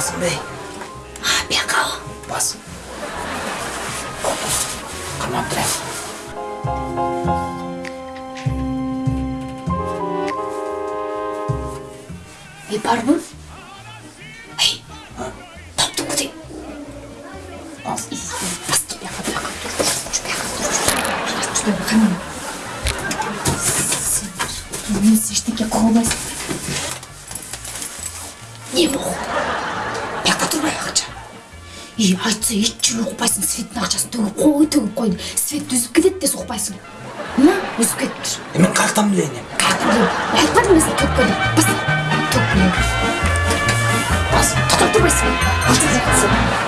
басың бей А, бияқа. бас қамап тұр Е, барбы? Ей, таптың куди? бас Бас бияқа, бияқа. Şu bияқа, dur. Şu bияқа, қане. Сен мен ештеңе қыла алмайсың. Не бұл? и айтса ет жемей ұқпайсың светтің ақшасын төгіп қой төгіп қой свет үзіп кетеді де соқпайсың мына үзіп кетіп тұр мен қаяқтан білейін енді қаяқтан білемін айтып қалдым мен төгіп көр деп бас төгіп бас тоқтап тұрмайсың